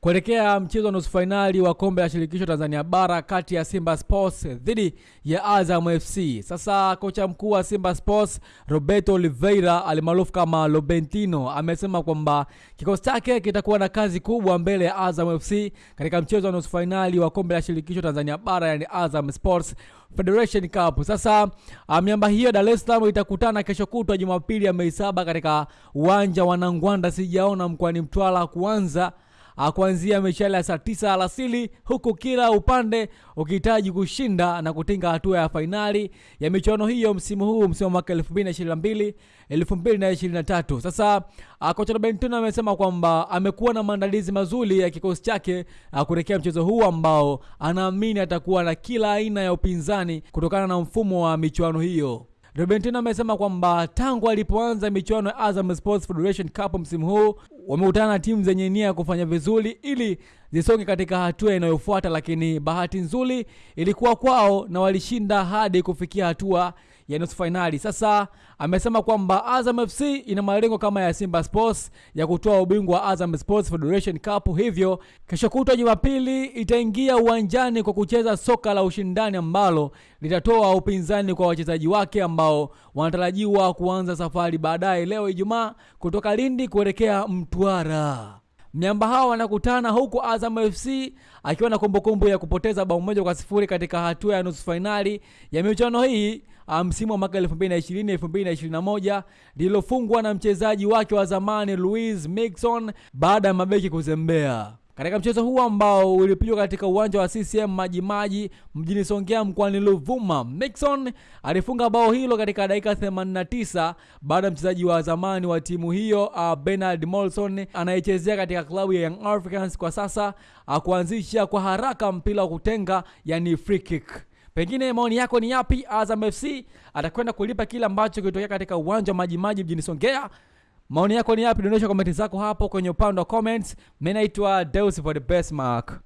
kuelekea mchezo wa nusu fainali wa kombe la shirikisho Tanzania bara kati ya Simba Sports dhidi ya Azam FC. Sasa kocha mkuu wa Simba Sports Roberto Oliveira alimaarufu kama Lobentino amesema kwamba kikosi chake kitakuwa na kazi kubwa mbele ya Azam FC katika mchezo wa nusu fainali wa kombe la shirikisho Tanzania bara, yani Azam Sports Federation Cup. Sasa miamba hiyo Dar es Salaam itakutana kesho kutwa Jumapili ya Mei saba katika uwanja wa Nangwanda sijaona mkoani Mtwara kuanza kuanzia michele ya saa tisa alasili, huku kila upande ukihitaji kushinda na kutinga hatua ya fainali ya michuano hiyo msimu huu, msimu wa mwaka 2022 2023. Sasa kocha Robertino amesema kwamba amekuwa na maandalizi mazuri ya kikosi chake kuelekea mchezo huu ambao anaamini atakuwa na kila aina ya upinzani kutokana na mfumo wa michuano hiyo. Robentino amesema kwamba tangu alipoanza michuano ya Azam Sports Federation Cup msimu huu wamekutana na timu zenye nia ya kufanya vizuri ili zisonge katika hatua inayofuata, lakini bahati nzuri ilikuwa kwao na walishinda hadi kufikia hatua ya nusu fainali. Sasa amesema kwamba Azam FC ina malengo kama ya Simba Sports ya kutoa ubingwa wa Azam Sports Federation Cup, hivyo kesho kutwa Jumapili itaingia uwanjani kwa kucheza soka la ushindani ambalo litatoa upinzani kwa wachezaji wake ambao wanatarajiwa kuanza safari baadaye leo Ijumaa kutoka Lindi kuelekea Mtwara. Miamba hao wanakutana huku Azam FC akiwa na kumbukumbu ya kupoteza bao moja kwa sifuri katika hatua ya nusu fainali ya michuano hii msimu wa mwaka 2020 2021, lililofungwa na mchezaji wake wa zamani Louis Mixon baada ya mabeki kuzembea. Katika mchezo huu ambao ulipigwa katika uwanja wa CCM Majimaji mjini Songea mkoani Ruvuma, Mixon alifunga bao hilo katika dakika 89 baada ya mchezaji wa zamani wa timu hiyo uh, Bernard Molson anayechezea katika klabu ya Young Africans kwa sasa akuanzisha kuanzisha kwa haraka mpira wa kutenga, yani free kick. Pengine maoni yako ni yapi? Azam FC atakwenda kulipa kile ambacho kilitokea katika uwanja wa Majimaji mjini Songea? Maoni yako ni yapi? Dondosha komenti zako hapo kwenye upande wa comments. Mimi naitwa Deus for the best mark.